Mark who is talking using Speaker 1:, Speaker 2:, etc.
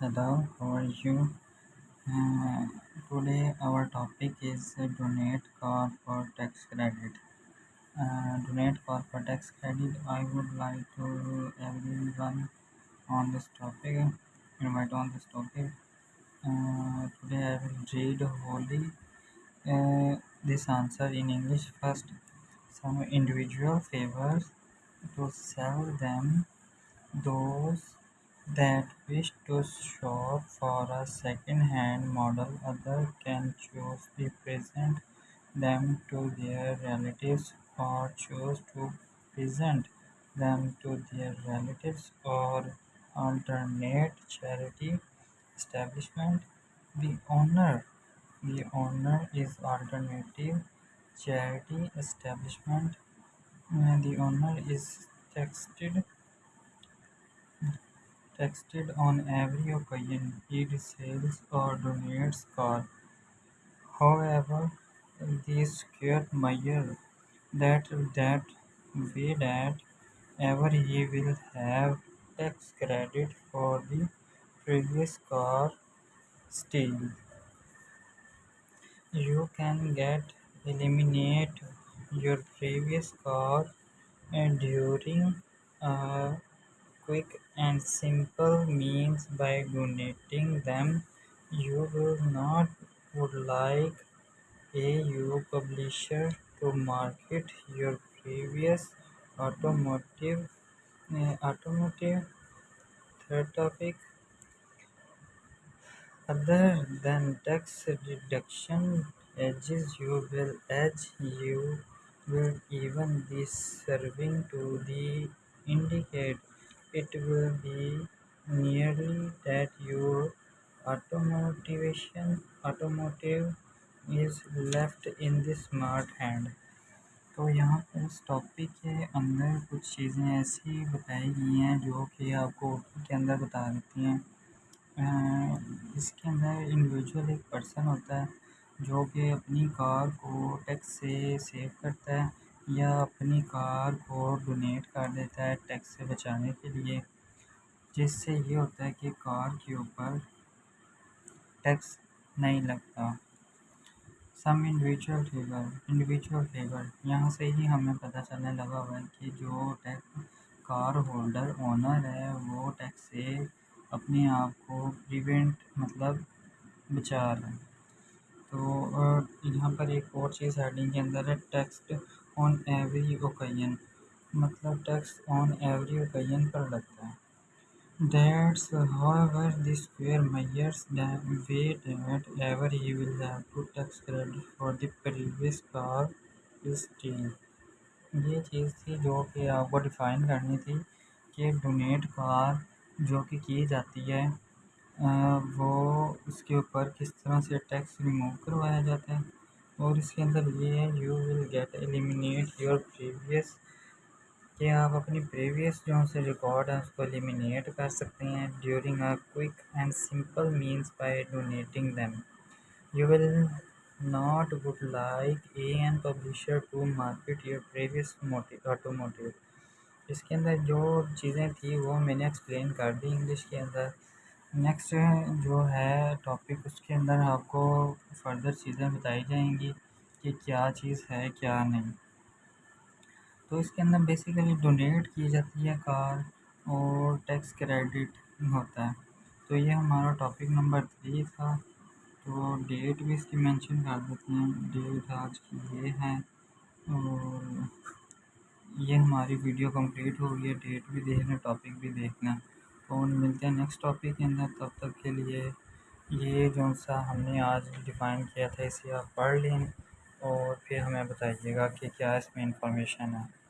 Speaker 1: Hello, how are you? Uh, today our topic is uh, donate car for tax credit. Uh, donate car for tax credit. I would like to everyone on this topic invite on this topic. Uh, today I will read wholly uh, this answer in English first. Some individual favors to sell them those that wish to shop for a second-hand model others can choose to present them to their relatives or choose to present them to their relatives or alternate charity establishment. The owner the owner is alternative charity establishment. The owner is taxed taxed on every occasion he resells or donates car. However, this square measure that that way that ever he will have tax credit for the previous car still. You can get eliminate your previous car and during a quick and simple means by donating them. You will not would like a you publisher to market your previous automotive uh, automotive third topic other than tax deduction edges you will edge you will even be serving to the indicate it will be nearly that your automotivation automotive is left in the smart hand. تو یہاں پر اس topic کے اندر کچھ چیزیں ایسی بتائی گئی ہیں جو کہ آپ کو اردو کے اندر بتا دیتی ہیں اس کے اندر انڈیویجول ایک پرسن ہوتا ہے جو کہ اپنی کار کو ٹیکس سے سیو کرتا ہے یا اپنی کار کو ڈونیٹ کر دیتا ہے ٹیکس سے بچانے کے لیے، جس سے یہ ہوتا ہے کہ کار کے اوپر ٹیکس نہیں لگتا۔ Some individual favour individual favour یہاں سے ہی ہمیں پتہ چلنے لگا ہوا ہے کہ جو ٹیکس کار ہولڈر اونر ہے، وہ ٹیکس سے اپنے آپ کو پریونٹ مطلب بچا رہا ہے۔ تو یہاں پر ایک اور چیز ہیڈنگ کے اندر ہے ٹیکسٹ آن ایوری اوکین مطلب ٹیکس آن ایوری اوکین پر لگتا ہے۔ That's however the square measures the way that ever he will have to tax credit for the previous car is یہ چیز تھی جو کہ آپ کو ڈیفائن کرنی تھی کہ ڈونیٹ کار جو کہ کی جاتی ہے وہ اس کے اوپر کس طرح سے ٹیکس ریموو کروایا جاتا ہے۔ اور اس کے اندر یہ ہے you will get eliminate your previous کہ آپ اپنی پریویس جو سے ریکارڈ ہے اس کو ایلیمینیٹ کر سکتے ہیں during a quick and simple means by donating them you will not would like a an publisher to market your previous automotive اس کے اندر جو چیزیں تھیں وہ میں نے ایکسپلین کر دی انگلش کے اندر۔ نیکسٹ جو ہے ٹاپک اس کے اندر آپ کو فردر چیزیں بتائی جائیں گی کہ کیا چیز ہے کیا نہیں۔ تو اس کے اندر بیسیکلی ڈونیٹ کی جاتی ہے کار اور ٹیکس کریڈٹ ہوتا ہے۔ تو یہ ہمارا ٹاپک نمبر تھری تھا۔ تو ڈیٹ بھی اس کی مینشن کر دیتے ہیں۔ ڈیٹ آج کی یہ ہے اور یہ ہماری ویڈیو کمپلیٹ ہو گئی ہے۔ ڈیٹ بھی دیکھنا ٹاپک بھی دیکھنا۔ فون ملتے ہیں نیکسٹ ٹاپک کے اندر، تب تک کے لیے یہ جو سا ہم نے آج ڈیفائن کیا تھا اسے آپ پڑھ لیں اور پھر ہمیں بتائیے گا کہ کیا اس میں انفارمیشن ہے۔